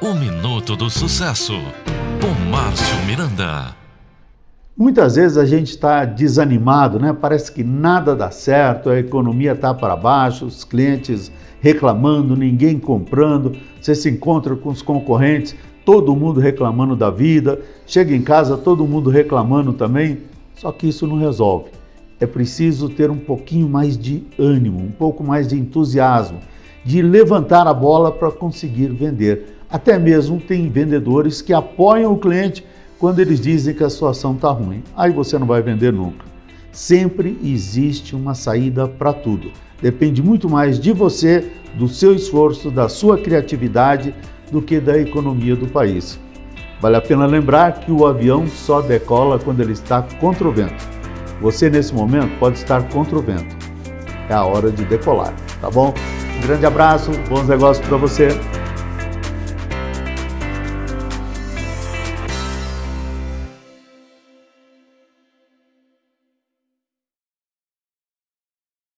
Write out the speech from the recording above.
O Minuto do Sucesso, com Márcio Miranda. Muitas vezes a gente está desanimado, né? Parece que nada dá certo, a economia está para baixo, os clientes reclamando, ninguém comprando, você se encontra com os concorrentes, todo mundo reclamando da vida, chega em casa, todo mundo reclamando também. Só que isso não resolve. É preciso ter um pouquinho mais de ânimo, um pouco mais de entusiasmo, de levantar a bola para conseguir vender. Até mesmo tem vendedores que apoiam o cliente quando eles dizem que a situação está ruim. Aí você não vai vender nunca. Sempre existe uma saída para tudo. Depende muito mais de você, do seu esforço, da sua criatividade, do que da economia do país. Vale a pena lembrar que o avião só decola quando ele está contra o vento. Você, nesse momento, pode estar contra o vento. É a hora de decolar, tá bom? Um grande abraço, bons negócios para você.